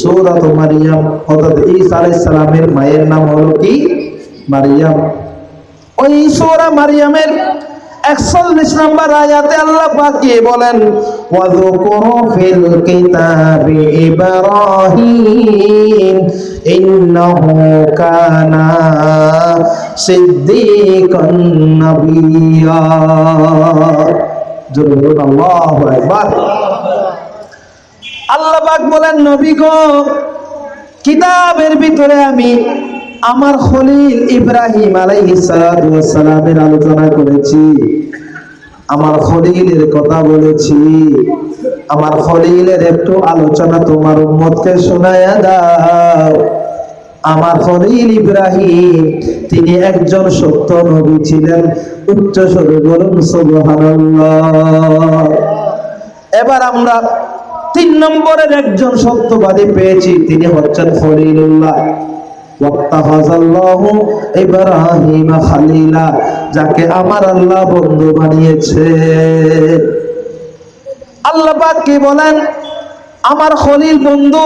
সূরাত মারিয়াম। হযরত ঈসা আলাইহিস সালামের মায়ের নাম হলো কি? মারিয়াম। ওই সূরা মারিয়ামের 41 নম্বর আয়াতে আল্লাহ পাক বলেন? কানা আল্লাহ পাক বলেন, নবী গো, কিতাবের ভিতরে আমি আমার খলিল ইব্রাহিম আলাইহিস সালাতু ওয়াস সালামের আলোচনা করেছি। আমার খলিলের কথা বলেছি। আমার খলিলের একটু আলোচনা তোমার উম্মতকে শোনায়া দাও। আমার খলিল ইব্রাহিম, তিনি একজন সত্য নবী ছিলেন উচ্চ স্বরে বলুন, সুবহানাল্লাহ। এবার আমরা তিন নম্বরের একজন সত্যবাদী পেয়েছি, তিনি হচ্ছেন খলিলুল্লাহ। যাকে আমার আল্লাহ বন্ধু বানিয়েছে। আল্লাহ কি বলেন? আমার খলিল বন্ধু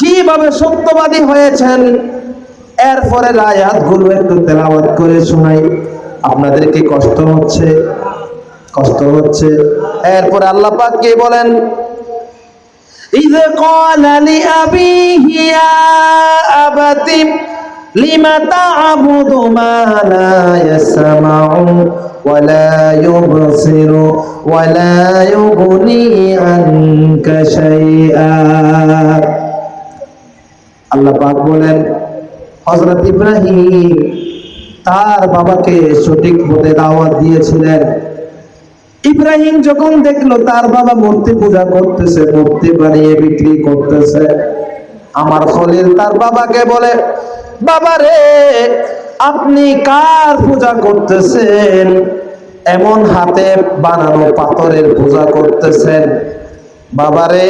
কীভাবে সত্যবাদী হয়েছেন? এরপরে আয়াতগুলো একটু তেলাওয়াত করে শোনাই। আপনাদের কি কষ্ট হচ্ছে কষ্ট হচ্ছে। এরপরে আল্লাহ পাক কি বলেন? إذ قال لأبيه يا أبت لم تعبد ما لا يسمع ولا يبصر ولا يغني عنك شيئا আল্লাহ পাক বলেন হযরত ইব্রাহিম তার বাবাকে সঠিক পথে দাওয়াত দিয়েছিলেন ইব্রাহিম যখন দেখল তার বাবা মূর্তি পূজা করতেছে, মূর্তি বানিয়ে বিক্রি করতেছে, আমার খলিল তার বাবাকে বলে, বাবা রে, আপনি কার পূজা করতেছেন? এমন হাতে বানানো পাথরের পূজা করতেছেন। বাবারে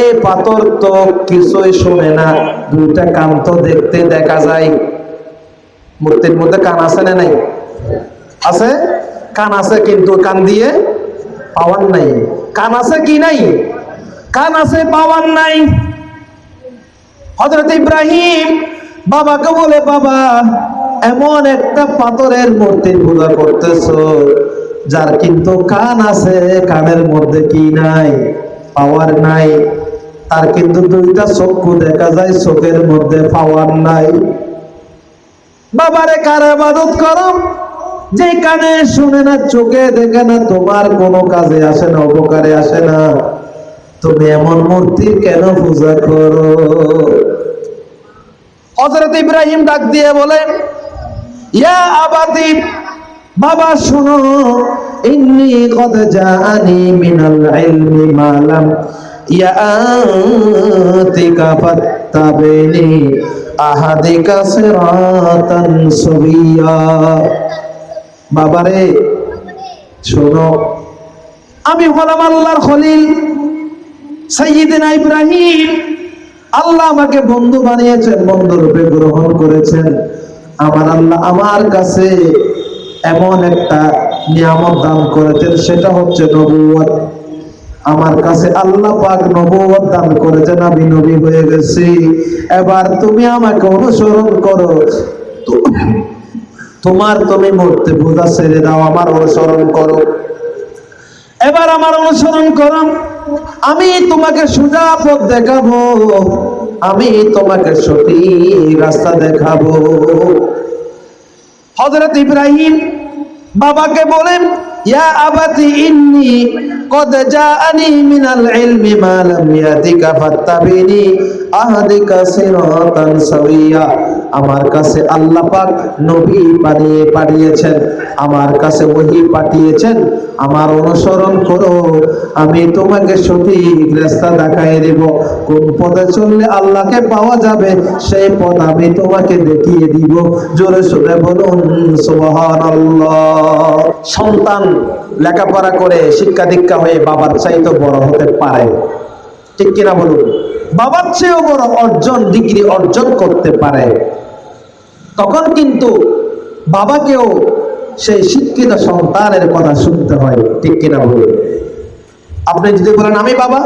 এই পাথর তো কিছুই শোনে না, দুইটা কান তো দেখতে দেখা যায়। মূর্তির মধ্যে কান আছে না নাই? আছে? কান আছে কিন্তু কান দিয়ে পাওয়ার নাই। কান আছে কি নাই? কান আছে পাওয়ার নাই। হযরত ইব্রাহিম বাবাকে বলে, বাবা, এমন একটা পাথরের মূর্তি পূজা করতেছো, যার কিন্তু কান আছে, কানের মধ্যে কি নাই? পাওয়ার নাই। তার কিন্তু দুইটা চক্ষু দেখা যায়, চোখের মধ্যে পাওয়ার নাই। বাবারে কার ইবাদত করো? যে কানে শুনে না, চোখে দেখে না, তোমার কোনো কাজে আসে না উপকারে আসে না। তুমি এমন মূর্তির কেন পূজা করো? হযরত ইব্রাহিম ডাক দিয়ে বলেন, ইয়া আবাদি, বাবা শুনো, ইন্নি কদ জাআনি মিনাল ইলমি মা লাম ইয়াতিকা ফাত্তাবিনি আহাদিকা সিরাতান সুবিয়া। বাবারে, শোনো, আমি হলাম আল্লাহর খলিল, সাইয়্যিদিনা ইব্রাহিম। আল্লাহ আমাকে বন্ধু বানিয়েছেন, বন্ধু রূপে গ্রহণ করেছেন। আমার আল্লাহ আমার কাছে এমন একটা নিয়ামত দান করেছেন, সেটা হচ্ছে নবুয়ত আমার কাছে আল্লাহ পাক নবুয়ত দান করেছেন, আমি নবী হয়ে গেছি। এবার তুমি আমাকে অনুসরণ করো। তোমার তুমি মরতে বোঝা ছেড়ে দাও, আমার অনুসরণ করো। এবার আমার অনুসরণ করো। আমি তোমাকে সোজা পথ দেখাবো, আমি তোমাকে সঠিক রাস্তা দেখাবো। হযরত ইব্রাহিম বাবাকে বলেন, ইয়া আবাতি ইন্নি কদ জাআনি মিনাল ইলমি মা লাম ইয়াতিকা ফাত্তাবিনি আহদিকা সিরাতান সাবিয়া আমার কাছে আল্লাহ পাক নবী বানিয়ে পাঠিয়েছেন, আমার কাছে ওহী পাঠিয়েছেন, আমার অনুসরণ করো, আমি তোমাকে সঠিক রাস্তা দেখায় দেব। কোন পথে চললে আল্লাহকে পাওয়া যাবে, সেই পথ আমি তোমাকে দেখিয়ে দিব। জোরে সোরে বলুন, সুবহানাল্লাহ। সন্তান লেখাপড়া করে শিক্ষা দীক্ষা হয়ে বাবার চাইতে বড় হতে পারে। ঠিক কিনা বলুন? বাবার চেয়েও বড় অর্জন, ডিগ্রি অর্জন করতে পারে। তখন কিন্তু বাবাকেও সেই শিক্ষিত সন্তানের কথা শুনতে হয়, ঠিক কিনা বলুন? আপনি যদি বলেন, আমি বাবা,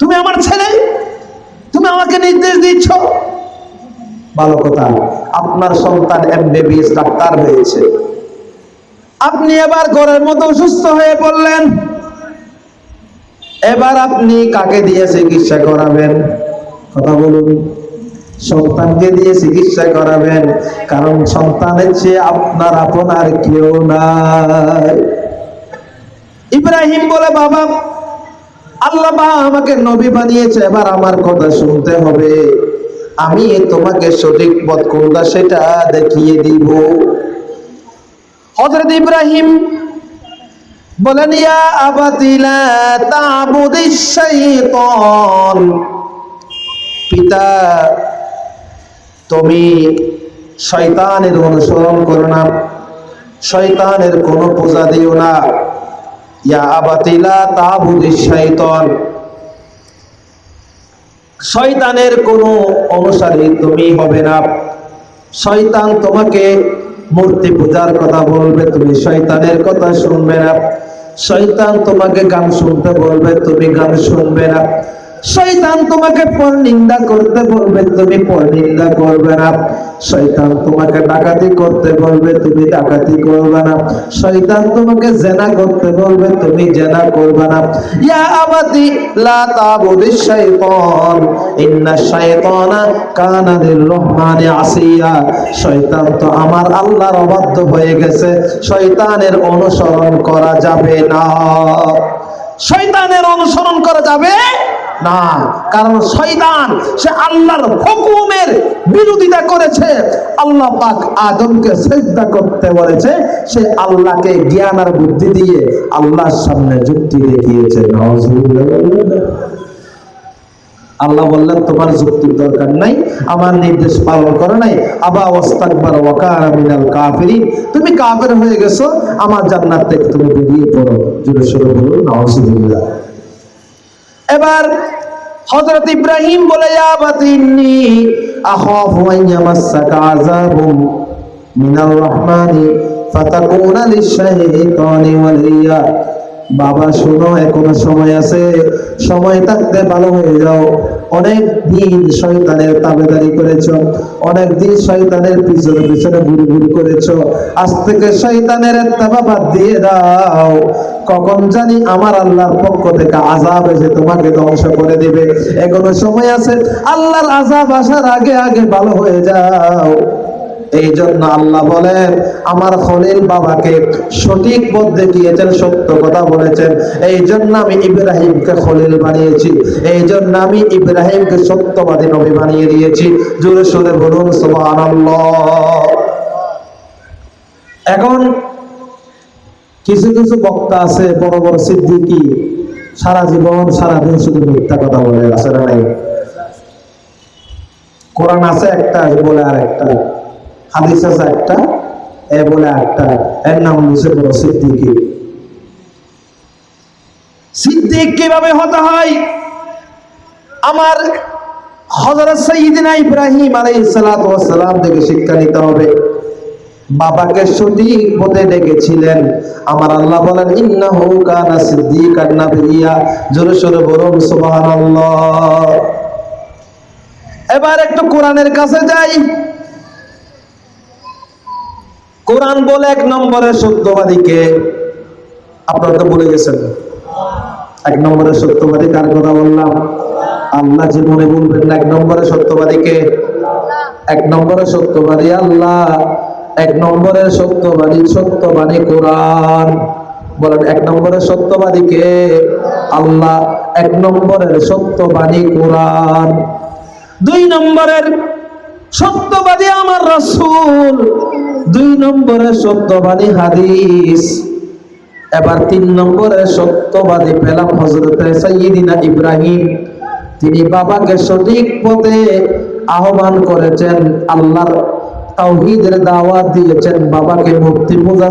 তুমি আমার ছেলে, তুমি আমাকে নির্দেশ দিচ্ছ। ভালো কথা, আপনার সন্তান এমবিবিএস ডাক্তার হয়েছে। আপনি এবার ঘরের মতো অসুস্থ হয়ে পড়লেন। এবার আপনি কাকে দিয়ে চিকিৎসা করাবেন? কথা বলুন। সন্তানকে দিয়ে চিকিৎসা করাবেন, কারণ সন্তানের চেয়ে আপনার, আপন আর কেউ নাই। ইব্রাহিম বলে, বাবা আল্লাহ আমাকে নবী বানিয়েছে, এবার আমার কথা শুনতে হবে। আমি তোমাকে সঠিক পথ কোনটা সেটা দেখিয়ে দিব। হযরত ইব্রাহিম বলেন পিতা, তুমি শয়তানের অনুসরণ করো না, শয়তানের কোনো পূজা দিও না। ইয়া আবাতিলা তাবুদিশ শাইতান শয়তানের কোনো অনুসারী তুমি হবে না। শয়তান তোমাকে মূর্তি পূজার কথা বলবে, তুমি শয়তানের কথা শুনবে না। শয়তান তোমাকে গান শুনতে বলবে তুমি গান শুনবে না। শয়তান তোমাকে পর নিন্দা করতে বলবে, তুমি পর নিন্দা করবে না। শয়তান তোমাকে ডাকাতি করতে বলবে, তুমি ডাকাতি করবে না। শয়তান তোমাকে জেনা করতে বলবে, তুমি জেনা করবে না। ইয়া আবাতি লা তাবুদিশ শাইতান ইন্না শাইতানা কানা লির-রহমানি আসিয়া। শয়তান তো আমার আল্লাহর অবাধ্য হয়ে গেছে, শয়তানের অনুসরণ করা যাবে না। শয়তানের অনুসরণ করা যাবে না কারণ শয়তান, সে আল্লাহর হুকুমের বিরোধিতা করেছে। আল্লাহ পাক আদমকে সেজদা করতে বলেছে, সে আল্লাহকে জ্ঞান আর বুদ্ধি দিয়ে আল্লাহর সামনে যুক্তি দেখিয়েছে। আল্লাহ বললেন, তোমার যুক্তির দরকার নাই, আমার নির্দেশ পালন করো নাই। আবা ওয়াস্তাকবার ওয়াকারা মিনাল কাফিরিন। তুমি কাফের হয়ে গেছো, আমার জান্নাত থেকে তুমি বেরিয়ে পড়ো। জোরে সোরে বলুন, নাউজুবিল্লাহ। এবার হযরত ইব্রাহিম বলে বাবা, শোনো, এখনও সময় আছে। সময় থাকতে ভালো হয়ে যাও। অনেক দিন শয়তানের তাবেদারি করেছ। অনেক দিন শয়তানের পিছনে পিছনে ঘুরি ঘুরি করেছ। আজ থেকে শয়তানের ইত্তেবা বাদ দিয়ে দাও। কখন জানি আমার আল্লাহর পক্ষ থেকে আজাব এসে তোমাকে ধ্বংস করে দিবে। এখনও সময় আছে, আল্লাহর আজাব আসার আগে আগে ভালো হয়ে যাও। এই জন্য আল্লাহ বলেন, আমার খলিল বাবাকে সঠিক পথ দেখিয়েছেন, সত্য কথা বলেছেন। এই জন্য আমি ইব্রাহিমকে খলিল বানিয়েছি। এই জন্য আমি ইব্রাহিমকে সত্যবাদী নবী বানিয়ে দিয়েছি। জোরে সোরে বলুন, সুবহানাল্লাহ। এখন কিছু কিছু বক্তা আছে, বড় বড় সিদ্দিকি। সারা জীবন, সারা দিন শুধু মিথ্যা কথা বলে, আছে না নাই? কোরআন আছে একটা বলে আর একটা। হাদিস আছে একটা, এ বলে একটা। এর নাম হচ্ছে বড় সিদ্দিকি। সিদ্দিক কীভাবে হতে হয়? আমার হযরত সাইয়্যিদিনা ইব্রাহিম সালাতু সালাম থেকে শিক্ষা নিতে হবে। বাবাকে সঠিক পথে ডেকেছিলেন। আমার আল্লাহ বলেন, ইন্নাহু কানা সিদ্দিকান নাবিয়্যা। জোরে সোরে বলুন, সুবহানাল্লাহ। এবার একটু কোরআনের কাছে যাই। কোরআন বলে এক নম্বরের সত্যবাদীকে, আপনারা তো বলে গেছেন। এক নম্বরের সত্যবাদী কার কথা বললাম? আল্লাহ জীবনে বলবেন না, এক নম্বরের সত্যবাদীকে? এক নম্বরের সত্যবাদী আল্লাহ। এক নম্বরের সত্যবাদী সত্যবাদী কোরআন। বলেন, এক নম্বরের সত্যবাদীকে আল্লাহ। এক নম্বরের সত্যবাদী কোরআন। দুই নম্বরের সত্যবাদী আমার রাসূল। দুই নম্বরের সত্যবাদী হাদিস। এবার তিন নম্বরে সত্যবাদী পেলাম হজরত সাইয়্যিদিনা ইব্রাহিম। তিনি বাবাকে সঠিক পথে আহ্বান করেছেন, আল্লাহর তাওহীদের দাওয়াত দিয়েছেন, বাবাকে মূর্তি পূজা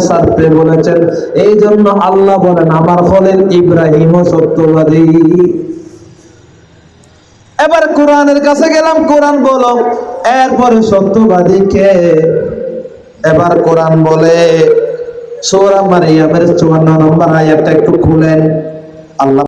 বলেছেন। এই জন্য আল্লাহ বলেন, আমার ফলের ইব্রাহিমও সত্যবাদী। এবার কোরআনের কাছে গেলাম, কোরআন বলো, এরপরে সত্যবাদীকে এবার কোরআন বলে, সৌরা মারিয়ামের চুয়ান্ন নম্বর আয়াতটা একটু খুলেন। আল্লাহ